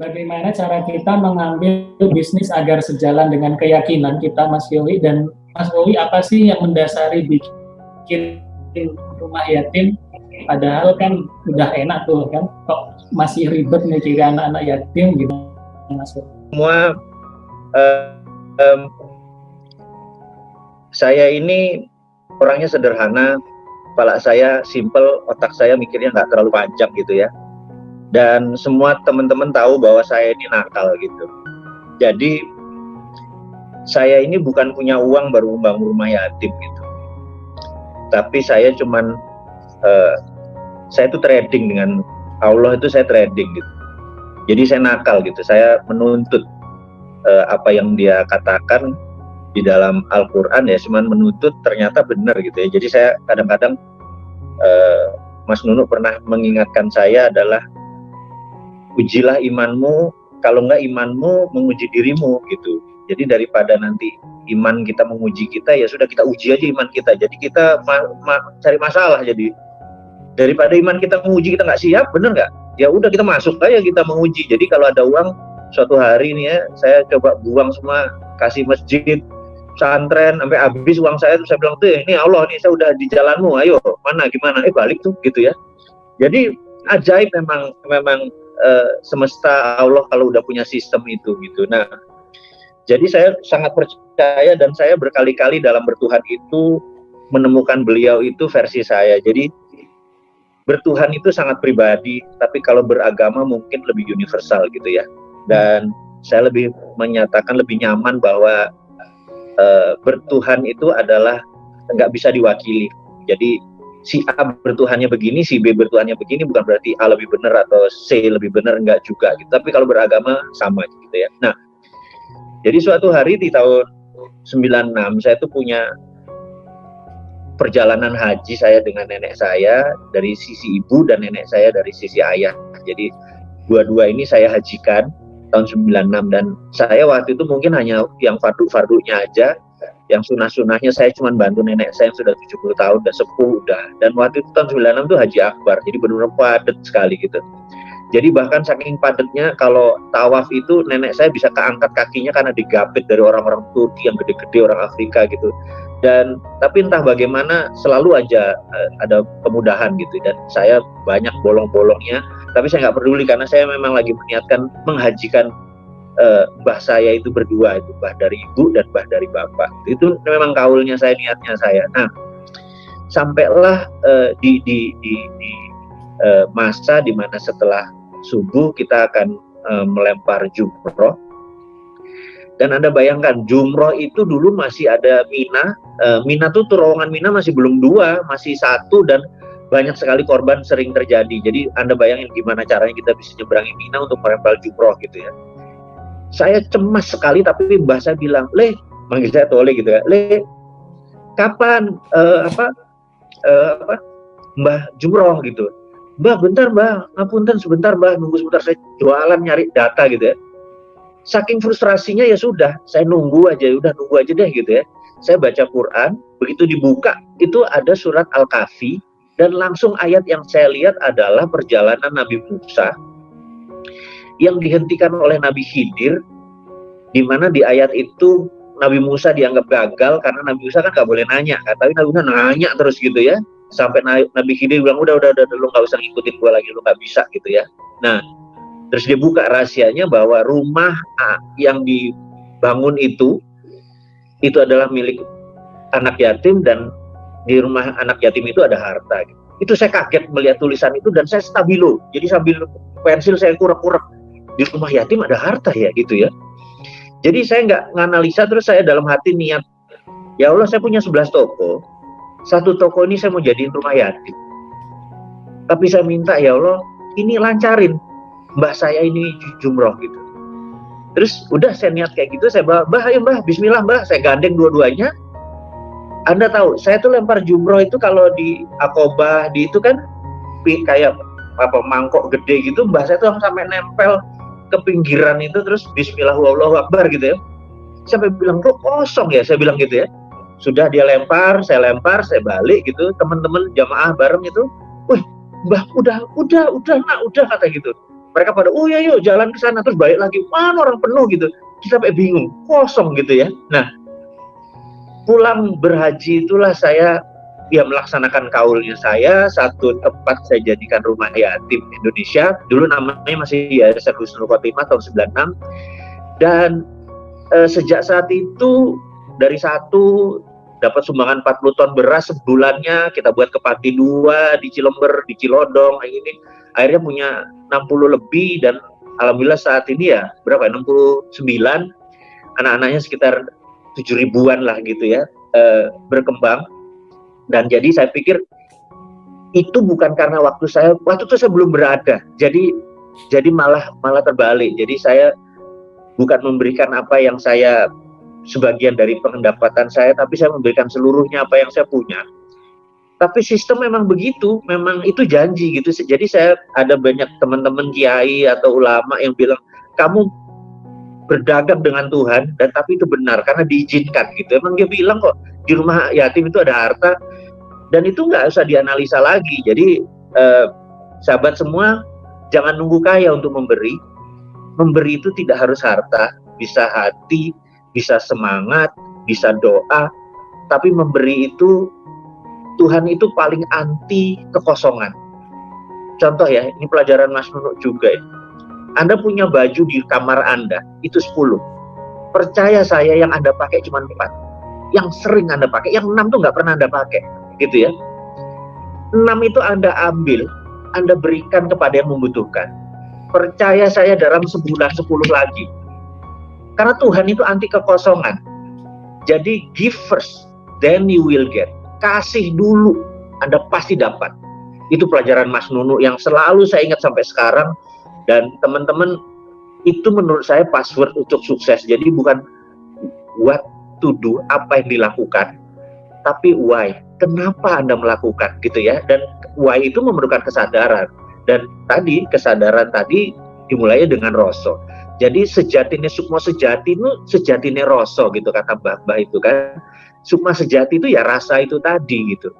bagaimana cara kita mengambil bisnis agar sejalan dengan keyakinan kita Mas Yowi? Dan Mas Yowi apa sih yang mendasari bikin rumah yatim? Padahal kan udah enak tuh kan? Kok masih ribet mikirin anak-anak yatim? Gitu Mas Semua uh, um, saya ini orangnya sederhana, kepala saya simple, otak saya mikirnya nggak terlalu panjang gitu ya. Dan semua teman-teman tahu bahwa saya ini nakal gitu. Jadi saya ini bukan punya uang baru membangun rumah yatim gitu. Tapi saya cuman uh, saya itu trading dengan Allah itu saya trading gitu. Jadi saya nakal gitu. Saya menuntut uh, apa yang dia katakan di dalam Al-Quran ya cuman menuntut ternyata benar gitu ya jadi saya kadang-kadang uh, Mas Nunu pernah mengingatkan saya adalah ujilah imanmu kalau enggak imanmu menguji dirimu gitu. Jadi daripada nanti iman kita menguji kita ya sudah kita uji aja iman kita. Jadi kita ma ma cari masalah jadi. Daripada iman kita menguji kita nggak siap bener nggak? Ya udah kita masuk aja kita menguji. Jadi kalau ada uang suatu hari nih ya saya coba buang semua kasih masjid pesantren sampai habis uang saya tuh saya bilang tuh ini Allah nih saya udah di jalanmu ayo. Mana gimana? Eh balik tuh gitu ya. Jadi ajaib memang memang uh, semesta Allah kalau udah punya sistem itu gitu. Nah jadi saya sangat percaya dan saya berkali-kali dalam bertuhan itu menemukan beliau itu versi saya. Jadi bertuhan itu sangat pribadi tapi kalau beragama mungkin lebih universal gitu ya. Dan saya lebih menyatakan lebih nyaman bahwa uh, bertuhan itu adalah nggak bisa diwakili. Jadi si A bertuhannya begini, si B bertuhannya begini bukan berarti A lebih benar atau C lebih benar enggak juga gitu. Tapi kalau beragama sama gitu ya. Nah, jadi suatu hari di tahun 96 saya tuh punya perjalanan haji saya dengan nenek saya dari sisi ibu dan nenek saya dari sisi ayah. Jadi dua-dua ini saya hajikan tahun 96 dan saya waktu itu mungkin hanya yang fardu-fardunya aja yang sunah-sunahnya saya cuma bantu nenek saya yang sudah 70 tahun dan sepuh udah. Dan waktu itu tahun 96 itu haji akbar. Jadi benar-benar padat sekali gitu. Jadi bahkan saking padatnya kalau tawaf itu nenek saya bisa keangkat kakinya karena digapit dari orang-orang Turki yang gede-gede orang Afrika gitu. Dan tapi entah bagaimana selalu aja uh, ada kemudahan gitu. Dan saya banyak bolong-bolongnya. Tapi saya nggak peduli karena saya memang lagi meniatkan menghajikan mbah saya itu berdua itu mbah dari ibu dan mbah dari bapak itu memang kaulnya saya niatnya saya nah sampailah uh, di di di, di uh, masa di mana setelah subuh kita akan uh, melempar jumroh dan anda bayangkan jumroh itu dulu masih ada mina uh, mina tuh terowongan mina masih belum dua masih satu dan banyak sekali korban sering terjadi. Jadi Anda bayangin gimana caranya kita bisa nyeberangi Mina untuk merempel jumroh gitu ya. Saya cemas sekali tapi Mbah saya bilang, "Le, manggil saya Tole gitu ya. Le, kapan uh, apa uh, apa Mbah jumroh gitu. Mbah bentar Mbah, ngapunten sebentar Mbah, nunggu sebentar saya jualan nyari data gitu ya. Saking frustrasinya ya sudah, saya nunggu aja, udah nunggu aja deh gitu ya. Saya baca Quran, begitu dibuka itu ada surat Al-Kahfi dan langsung ayat yang saya lihat adalah perjalanan Nabi Musa yang dihentikan oleh Nabi Khidir, di mana di ayat itu Nabi Musa dianggap gagal karena Nabi Musa kan nggak boleh nanya, kan? tapi Nabi Musa nanya terus gitu ya, sampai Nabi Khidir bilang udah udah udah lu nggak usah ngikutin gue lagi, lu nggak bisa gitu ya. Nah, terus dia buka rahasianya bahwa rumah yang dibangun itu itu adalah milik anak yatim dan di rumah anak yatim itu ada harta. Gitu. Itu saya kaget melihat tulisan itu dan saya stabilo. Jadi sambil pensil saya kurang-kurang di rumah yatim ada harta ya gitu ya. Jadi saya nggak nganalisa terus saya dalam hati niat ya Allah saya punya 11 toko. Satu toko ini saya mau jadiin rumah yatim. Tapi saya minta ya Allah ini lancarin mbah saya ini jumroh gitu. Terus udah saya niat kayak gitu saya mbah, mbah ayo mbah bismillah mbah saya gandeng dua-duanya anda tahu, saya tuh lempar jumroh itu kalau di akobah di itu kan kayak apa mangkok gede gitu, mbah saya tuh sampai nempel ke pinggiran itu terus Bismillahirrahmanirrahim gitu ya. Sampai bilang kok kosong ya, saya bilang gitu ya. Sudah dia lempar, saya lempar, saya balik gitu. Teman-teman jamaah bareng itu, wih, mbah udah, udah, udah, nak, udah kata gitu. mereka pada oh ya yuk jalan ke sana terus balik lagi mana orang penuh gitu kita sampai bingung kosong gitu ya nah pulang berhaji itulah saya ya melaksanakan kaulnya saya satu tempat saya jadikan rumah yatim Indonesia. Dulu namanya masih Yayasan Husnul Khotimah tahun 96 dan eh, sejak saat itu dari satu dapat sumbangan 40 ton beras sebulannya kita buat ke Pati dua di Cilember di Cilodong ini. Akhirnya punya 60 lebih dan alhamdulillah saat ini ya berapa? 69 anak-anaknya sekitar 7 ribuan lah gitu ya eh, berkembang dan jadi saya pikir itu bukan karena waktu saya waktu itu saya belum berada. Jadi jadi malah malah terbalik. Jadi saya bukan memberikan apa yang saya sebagian dari pendapatan saya tapi saya memberikan seluruhnya apa yang saya punya. Tapi sistem memang begitu. Memang itu janji gitu. Jadi saya ada banyak teman-teman kiai atau ulama yang bilang kamu berdagang dengan Tuhan dan tapi itu benar karena diizinkan gitu. Emang dia bilang kok di rumah yatim itu ada harta dan itu nggak usah dianalisa lagi. Jadi eh, sahabat semua jangan nunggu kaya untuk memberi. Memberi itu tidak harus harta bisa hati bisa semangat bisa doa tapi memberi itu Tuhan itu paling anti kekosongan. Contoh ya ini pelajaran Mas Nunuk juga ya. Anda punya baju di kamar Anda itu 10 percaya saya yang Anda pakai cuma 4 yang sering Anda pakai yang 6 tuh nggak pernah Anda pakai gitu ya. Enam itu Anda ambil, Anda berikan kepada yang membutuhkan. Percaya saya dalam sebulan sepuluh lagi. Karena Tuhan itu anti kekosongan. Jadi give first, then you will get. Kasih dulu, Anda pasti dapat. Itu pelajaran Mas Nunu yang selalu saya ingat sampai sekarang. Dan teman-teman, itu menurut saya password untuk sukses. Jadi bukan what to do, apa yang dilakukan, tapi why? Kenapa anda melakukan? Gitu ya. Dan why itu memerlukan kesadaran. Dan tadi kesadaran tadi dimulai dengan rasa. Jadi sejatinya sukma sejati itu sejatinya rasa gitu kata mbah mbah itu kan. Sukma sejati itu ya rasa itu tadi gitu